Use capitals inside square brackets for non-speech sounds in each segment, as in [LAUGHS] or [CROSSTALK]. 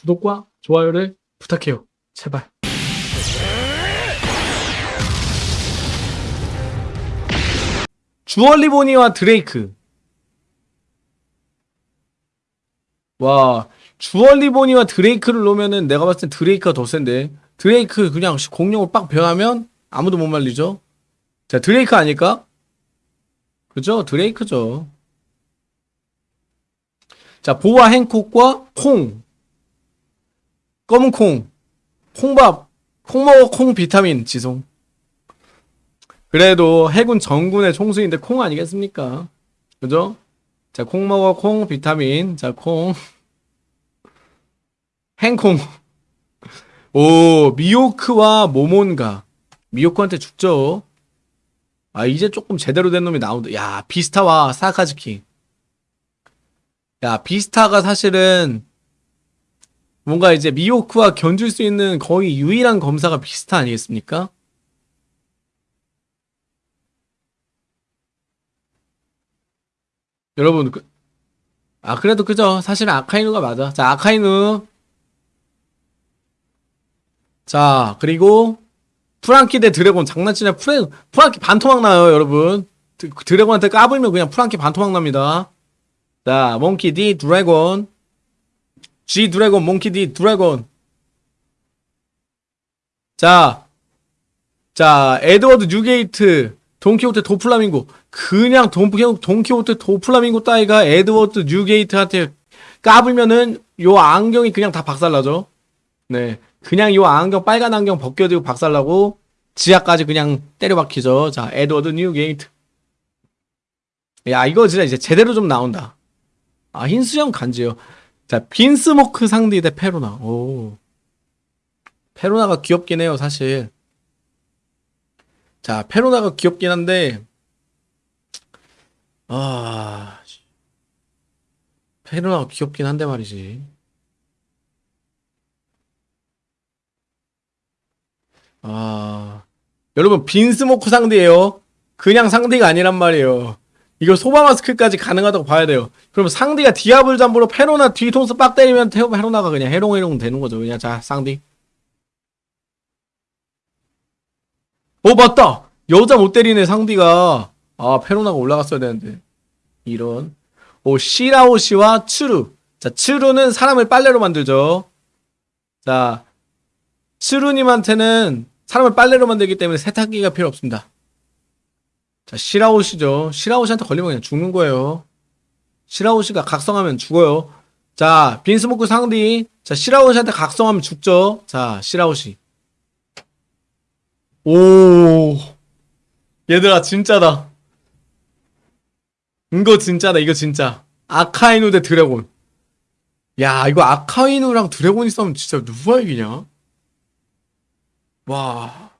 구독과 좋아요를 부탁해요. 제발. 주얼리보니와 드레이크. 와, 주얼리보니와 드레이크를 놓으면은 내가 봤을 땐 드레이크가 더 센데. 드레이크 그냥 공룡을 빡 변하면 아무도 못 말리죠. 자, 드레이크 아닐까? 그죠? 드레이크죠. 자, 보아 행콕과 콩. 검은 콩. 콩밥. 콩 먹어 콩 비타민 지송. 그래도 해군 정군의 총수인데 콩 아니겠습니까? 그죠? 자, 콩 먹어 콩 비타민. 자, 콩. 행콩. 오, 미호크와 모몬가. 미호크한테 죽죠. 아, 이제 조금 제대로 된 놈이 나온다. 야, 비스타와 사카즈키. 야, 비스타가 사실은 뭔가 이제 미호크와 견줄 수 있는 거의 유일한 검사가 비스타 아니겠습니까? 여러분, 그, 아, 그래도 그죠. 사실은 아카이누가 맞아. 자, 아카이누. 자, 그리고 프랑키 대 드래곤 장난치냐 프레, 프랑키 반토막 나요 여러분 드, 드래곤한테 까불면 그냥 프랑키 반토막 납니다 자 몽키 D 드래곤 G 드래곤 몽키 D 드래곤 자, 자 에드워드 뉴게이트 돈키호테 도플라밍고 그냥 돈, 돈키호테 도플라밍고 따위가 에드워드 뉴게이트한테 까불면은 요 안경이 그냥 다 박살나죠 네 그냥 요 안경 빨간 안경 벗겨지고 박살나고 지하까지 그냥 때려박히죠. 자, 에드워드 뉴게이트. 야, 이거 진짜 이제 제대로 좀 나온다. 아, 흰수염 간지요. 자, 빈스모크 상대 대 페로나. 오. 페로나가 귀엽긴 해요, 사실. 자, 페로나가 귀엽긴 한데, 아, 페로나가 귀엽긴 한데 말이지. 아, 여러분 빈스모크 상대예요. 그냥 상대가 아니란 말이에요. 이거 소바 마스크까지 가능하다고 봐야 돼요. 그럼 상대가 디아블 잠보로 페로나 뒤통수 빡 때리면 테오 페로나가 그냥 해롱해롱 되는 거죠. 그냥 자 상대. 어 맞다. 여자 못 때리네 상대가. 아 페로나가 올라갔어야 되는데. 이런. 오 시라오시와 츠루. 자 츠루는 사람을 빨래로 만들죠. 자 츠루님한테는 사람을 빨래로 만들기 때문에 세탁기가 필요 없습니다. 자, 시라오시죠. 시라오시한테 걸리면 그냥 죽는 거예요. 시라오시가 각성하면 죽어요. 자, 빈스모크 상디. 자, 시라오시한테 각성하면 죽죠. 자, 시라오시. 오. 얘들아, 진짜다. 이거 진짜다, 이거 진짜. 아카이누 대 드래곤. 야, 이거 아카이누랑 드래곤이 싸우면 진짜 누가 이기냐? 와.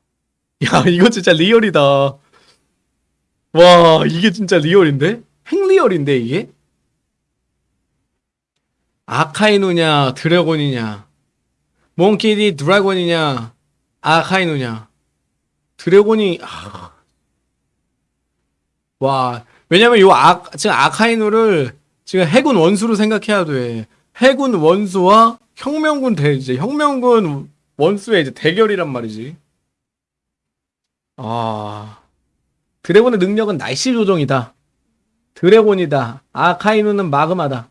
야, 이거 진짜 리얼이다. 와, 이게 진짜 리얼인데? 핵리얼인데, 이게? 아카이누냐, 드래곤이냐. 몽키디 드래곤이냐, 아카이누냐. 드래곤이, 아. 와, 왜냐면 요 아, 지금 아카이누를 지금 해군 원수로 생각해야 돼. 해군 원수와 혁명군 대, 이제 혁명군 원수의 이제 대결이란 말이지. 아. 드래곤의 능력은 날씨 조정이다. 드래곤이다. 아카이누는 마그마다.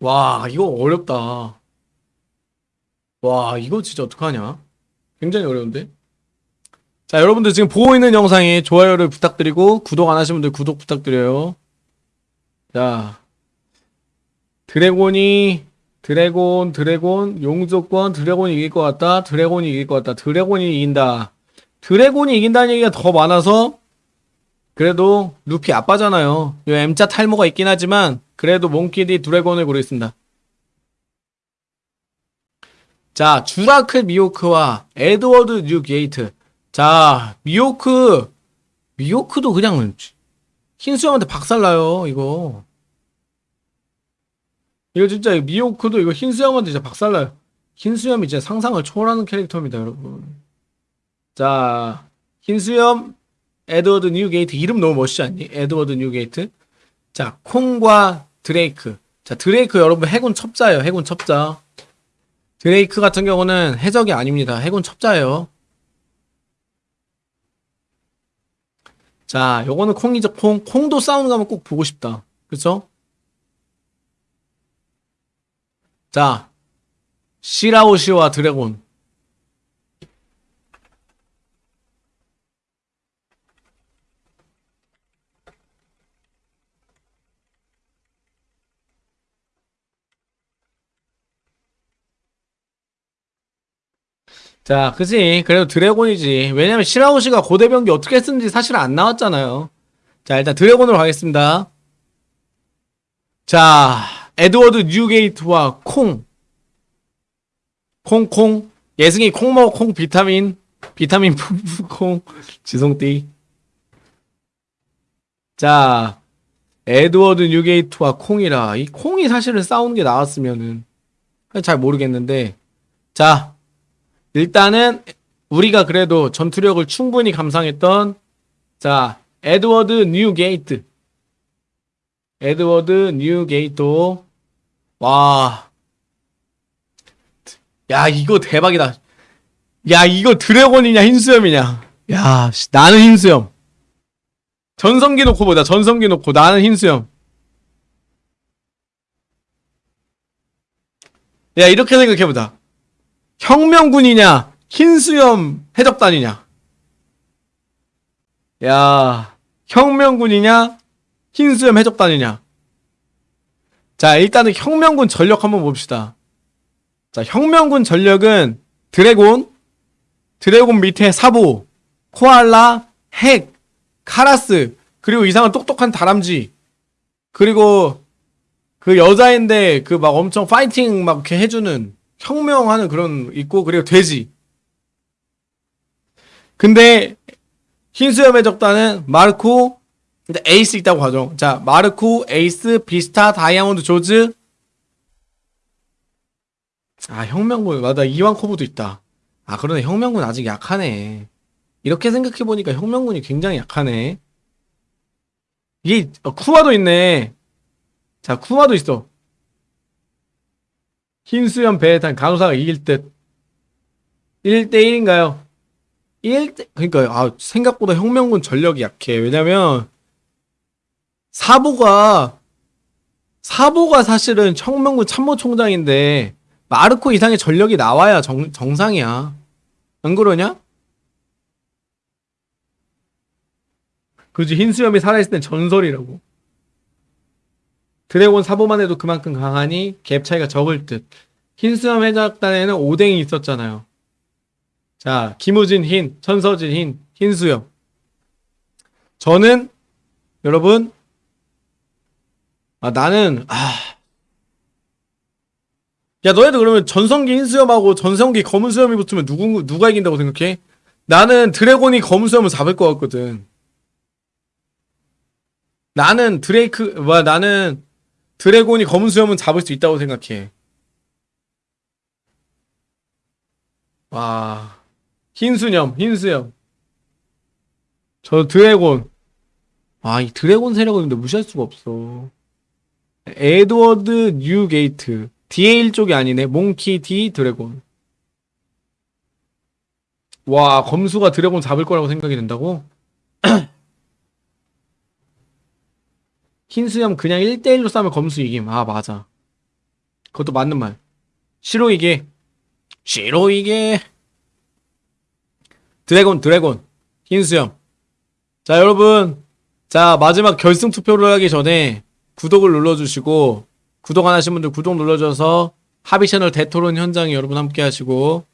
와, 이거 어렵다. 와, 이거 진짜 어떡하냐? 굉장히 어려운데? 자, 여러분들 지금 보고 있는 영상에 좋아요를 부탁드리고, 구독 안 하신 분들 구독 부탁드려요. 자, 드래곤이 드래곤, 드래곤, 용조권, 드래곤이 이길 것 같다. 드래곤이 이길 것 같다. 드래곤이 이긴다. 드래곤이 이긴다는 얘기가 더 많아서 그래도 루피 아빠잖아요. 요 M자 탈모가 있긴 하지만 그래도 몽키디 드래곤을 고르겠습니다. 자, 쥬라큘 미호크와 에드워드 뉴게이트. 자, 미호크 미호크도 그냥 흰수염한테 박살나요, 이거. 이거 진짜 미호크도 이거 흰수염한테 진짜 박살나요. 흰수염이 진짜 상상을 초월하는 캐릭터입니다, 여러분. 자, 흰수염, 에드워드 뉴게이트. 이름 너무 멋있지 않니? 에드워드 뉴게이트. 자, 콩과 드레이크. 자, 드레이크 여러분 해군 첩자예요, 해군 첩자. 드레이크 같은 경우는 해적이 아닙니다. 해군 첩자예요. 자, 요거는 콩이죠. 콩. 콩도 싸우는 거 한번 꼭 보고 싶다. 그쵸? 자, 시라오시와 드래곤. 자, 그지. 그래도 드래곤이지. 왜냐면 시라오시가 고대병기 어떻게 쓰는지 사실 안 나왔잖아요. 자, 일단 드래곤으로 가겠습니다. 자, 에드워드 뉴게이트와 콩. 콩콩. 예승이 콩 먹어 콩 비타민. 비타민 푸푸 [LAUGHS] 콩. 지송띠. 자, 에드워드 뉴게이트와 콩이라. 이 콩이 사실은 싸우는 게 나왔으면은. 잘 모르겠는데. 자, 일단은 우리가 그래도 전투력을 충분히 감상했던 자 에드워드 뉴게이트. 에드워드 뉴게이트. 와야 이거 대박이다. 야 이거 드래곤이냐 흰수염이냐? 야 씨, 나는 흰수염. 전성기 놓고 보자 전성기 놓고. 나는 흰수염. 야 이렇게 생각해보자 혁명군이냐 흰수염 해적단이냐? 야 혁명군이냐 흰수염 해적단이냐? 자 일단은 혁명군 전력 한번 봅시다. 자 혁명군 전력은 드래곤 드래곤 밑에 사보 코알라 핵 카라스 그리고 이상한 똑똑한 다람쥐 그리고 그 여자인데 그 막 엄청 파이팅 막 이렇게 해주는 혁명하는 그런 있고 그리고 돼지. 근데 흰수염 해적단은 마르코 근데 에이스 있다고 하죠. 자 마르코 에이스 비스타 다이아몬드 조즈 아 혁명군 맞아 이완코브도 있다. 아 그러네 혁명군 아직 약하네. 이렇게 생각해 보니까 혁명군이 굉장히 약하네. 이게 어, 쿠마도 있네. 자 쿠마도 있어. 흰수염 배에 탄 간호사가 이길 듯 1대1인가요? 1대 그러니까 아 생각보다 혁명군 전력이 약해. 왜냐면 사보가 사보가 사실은 혁명군 참모총장인데 마르코 이상의 전력이 나와야 정, 정상이야. 안 그러냐? 그지 흰수염이 살아있을 땐 전설이라고. 드래곤 사보만 해도 그만큼 강하니 갭 차이가 적을 듯. 흰수염 해적단에는 오뎅이 있었잖아요. 자, 김우진 흰, 천서진 흰, 흰수염. 저는 여러분 아 나는 아 야, 너희들 그러면 전성기 흰수염하고 전성기 검은수염이 붙으면 누구, 누가 이긴다고 생각해? 나는 드래곤이 검은수염을 잡을 것 같거든. 나는 드레이크, 와, 나는 드래곤이 검은 수염은 잡을 수 있다고 생각해. 와, 흰 수염, 흰 수염. 저 드래곤. 아, 이 드래곤 세력은 근데 무시할 수가 없어. 에드워드 뉴게이트. DA 쪽이 아니네. 몽키 D 드래곤. 와, 검수가 드래곤 잡을 거라고 생각이 된다고? 흰수염 그냥 1대1로 싸면 검수 이김. 아, 맞아. 그것도 맞는 말. 시로 이게. 시로 이게. 드래곤, 드래곤. 흰수염. 자, 여러분. 자, 마지막 결승 투표를 하기 전에 구독을 눌러주시고, 구독 안 하신 분들 구독 눌러줘서 합의 채널 대토론 현장에 여러분 함께 하시고,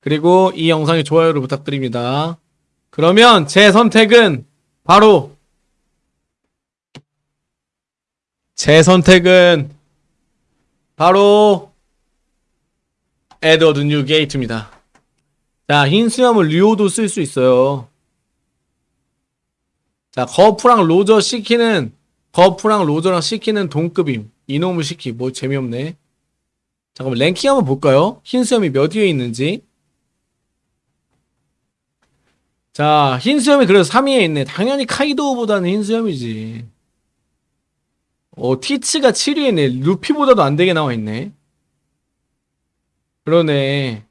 그리고 이 영상에 좋아요를 부탁드립니다. 그러면 제 선택은 바로 제 선택은 바로 에드워드 뉴 게이트입니다. 자, 흰 수염을 류오도 쓸 수 있어요. 자, 거프랑 로저 시키는 거프랑 로저랑 시키는 동급임. 이놈을 시키. 뭐 재미없네. 잠깐만 랭킹 한번 볼까요? 흰 수염이 몇 위에 있는지. 자, 흰 수염이 그래서 3위에 있네. 당연히 카이도우보다는 흰 수염이지. 어, 티츠가 7위에네. 루피보다도 안 되게 나와 있네. 그러네.